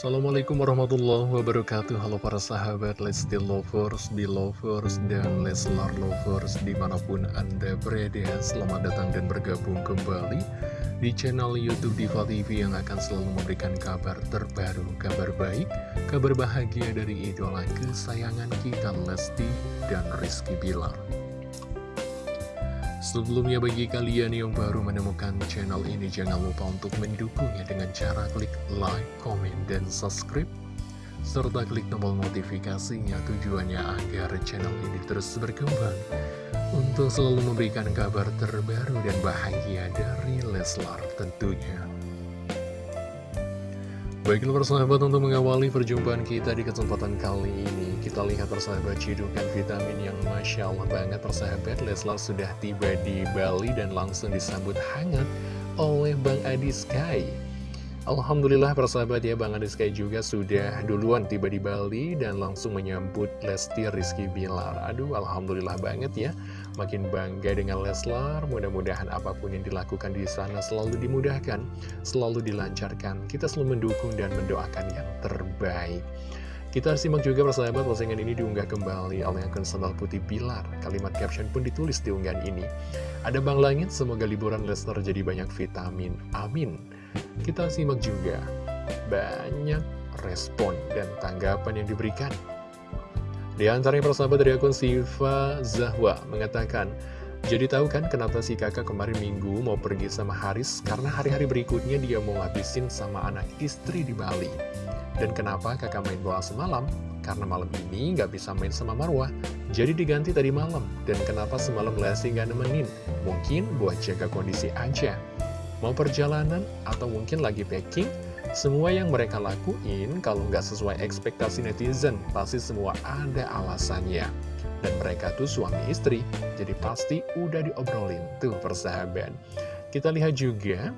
Assalamualaikum warahmatullahi wabarakatuh. Halo para sahabat Lesti Lovers, Belovers, dan Leslar Lovers Di mana pun Anda berada. Selamat datang dan bergabung kembali Di channel Youtube Diva TV Yang akan selalu memberikan kabar terbaru Kabar baik, kabar bahagia dari idola kesayangan kita Lesti dan Rizky Bilar Sebelumnya bagi kalian yang baru menemukan channel ini jangan lupa untuk mendukungnya dengan cara klik like, comment, dan subscribe serta klik tombol notifikasinya tujuannya agar channel ini terus berkembang untuk selalu memberikan kabar terbaru dan bahagia dari Leslar tentunya. Baiklah persahabat untuk mengawali perjumpaan kita di kesempatan kali ini Kita lihat persahabat cidukan vitamin yang Masya Allah banget persahabat. Leslar sudah tiba di Bali dan langsung disambut hangat oleh Bang Adi Sky Alhamdulillah persahabat ya Bang Adi Sky juga sudah duluan tiba di Bali dan langsung menyambut Lesti Rizky Bilar. Aduh Alhamdulillah banget ya, makin bangga dengan Leslar, mudah-mudahan apa pun yang dilakukan di sana selalu dimudahkan, selalu dilancarkan. Kita selalu mendukung dan mendoakan yang terbaik. Kita simak juga persahabat postingan ini diunggah kembali oleh akun sandal putih Bilar. Kalimat caption pun ditulis di unggahan ini. Ada Bang Langit, semoga liburan Lester jadi banyak vitamin. Amin. Kita simak juga banyak respon dan tanggapan yang diberikan. Di antaranya persahabat dari akun Siva Zahwa mengatakan, jadi tahu kan kenapa si kakak kemarin minggu mau pergi sama Haris? Karena hari-hari berikutnya dia mau ngabisin sama anak istri di Bali. Dan kenapa kakak main bola semalam? Karena malam ini nggak bisa main sama Marwah, jadi diganti tadi malam. Dan kenapa semalam Lesti nggak nemenin? Mungkin buat jaga kondisi aja. Mau perjalanan atau mungkin lagi packing, semua yang mereka lakuin kalau nggak sesuai ekspektasi netizen, pasti semua ada alasannya. Dan mereka tuh suami istri, jadi pasti udah diobrolin tuh persahabat. Kita lihat juga,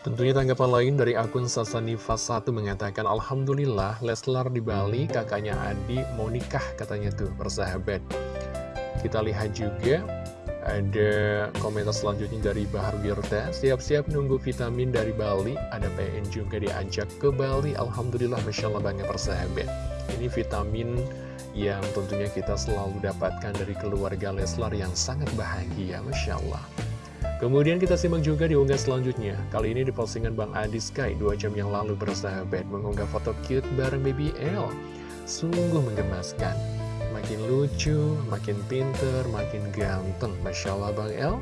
tentunya tanggapan lain dari akun Sasanifa 1 mengatakan, Alhamdulillah Leslar di Bali, kakaknya Adi mau nikah katanya tuh persahabat. Kita lihat juga, ada komentar selanjutnya dari Bahar Wirta Siap-siap nunggu vitamin dari Bali. Ada PN juga diajak ke Bali. Alhamdulillah Masya Allah banget persahabat. Ini vitamin yang tentunya kita selalu dapatkan dari keluarga Leslar yang sangat bahagia Masya Allah Kemudian kita simak juga di unggah selanjutnya Kali ini di postingan Bang Adi Sky Dua jam yang lalu bersahabat Mengunggah foto cute bareng BBL Sungguh menggemaskan makin lucu, makin pinter, makin ganteng. Masya Allah Bang El,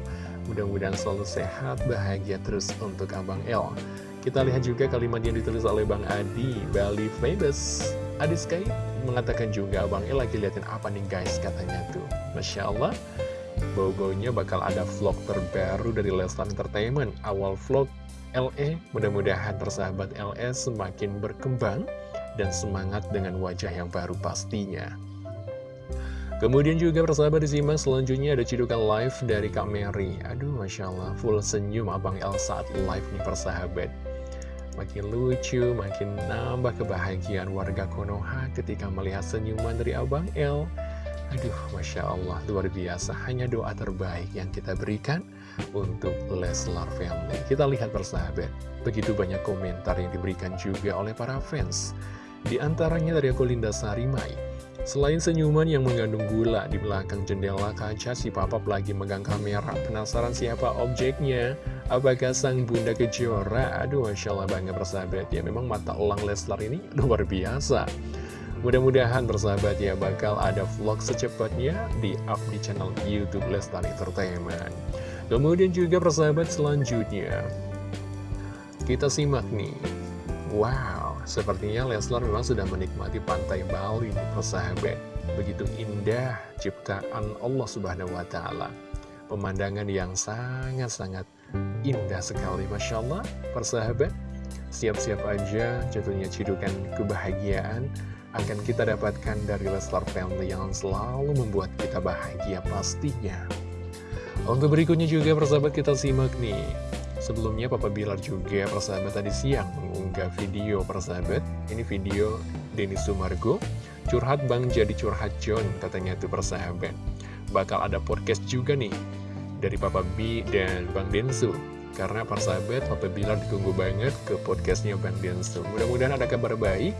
mudah-mudahan selalu sehat, bahagia terus untuk Abang El. Kita lihat juga kalimat yang ditulis oleh Bang Adi, Bali Famous. Adi Sky mengatakan juga, Bang El lagi liatin apa nih guys katanya tuh. Masya Allah, bau-baunya bakal ada vlog terbaru dari Lestar Entertainment. Awal vlog LE, mudah-mudahan persahabat LE semakin berkembang dan semangat dengan wajah yang baru pastinya. Kemudian juga persahabat disimak selanjutnya ada cidukan live dari Kak Mary Aduh Masya Allah full senyum Abang El saat live nih persahabat Makin lucu, makin nambah kebahagiaan warga Konoha ketika melihat senyuman dari Abang El Aduh Masya Allah luar biasa Hanya doa terbaik yang kita berikan untuk Leslar Family Kita lihat persahabat Begitu banyak komentar yang diberikan juga oleh para fans Di antaranya dari aku Linda Sarimai Selain senyuman yang mengandung gula di belakang jendela kaca, si papap lagi megang kamera. Penasaran siapa objeknya? Apakah sang bunda kejora? Aduh, Masya Allah bangga bersahabat ya. Memang mata elang Leslar ini luar biasa. Mudah-mudahan bersahabat ya bakal ada vlog secepatnya di up di channel Youtube Leslar Entertainment. Kemudian juga persahabat selanjutnya, kita simak nih. Wow, Sepertinya Leslar memang sudah menikmati pantai Bali, persahabat. Begitu indah ciptaan Allah Subhanahu wa Ta'ala. Pemandangan yang sangat-sangat indah sekali, masya Allah, persahabat. Siap-siap aja jatuhnya cidukan kebahagiaan akan kita dapatkan dari Leslar Family yang selalu membuat kita bahagia pastinya. Untuk berikutnya juga persahabat kita simak nih. Sebelumnya Papa Bilar juga persahabat tadi siang mengunggah video persahabat. Ini video Denny Sumargo Curhat Bang jadi curhat John katanya tuh persahabat. Bakal ada podcast juga nih Dari Papa B dan Bang Densu. Karena persahabat, Papa Bilar ditunggu banget ke podcastnya Bang Densu. Mudah-mudahan ada kabar baik,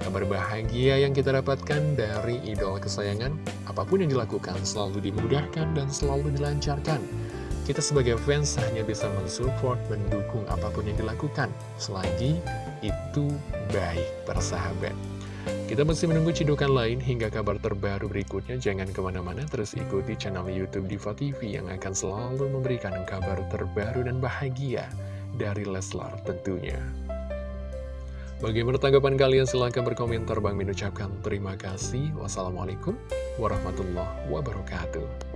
kabar bahagia yang kita dapatkan dari idola kesayangan. Apa pun yang dilakukan selalu dimudahkan dan selalu dilancarkan. Kita sebagai fans hanya bisa mensupport, mendukung apa pun yang dilakukan. Selagi itu baik, persahabat. Kita masih menunggu cidukan lain hingga kabar terbaru berikutnya. Jangan ke mana-mana, terus ikuti channel Youtube Diva TV yang akan selalu memberikan kabar terbaru dan bahagia dari Leslar tentunya. Bagaimana tanggapan kalian? Silahkan berkomentar. Bang Min ucapkan terima kasih. Wassalamualaikum warahmatullahi wabarakatuh.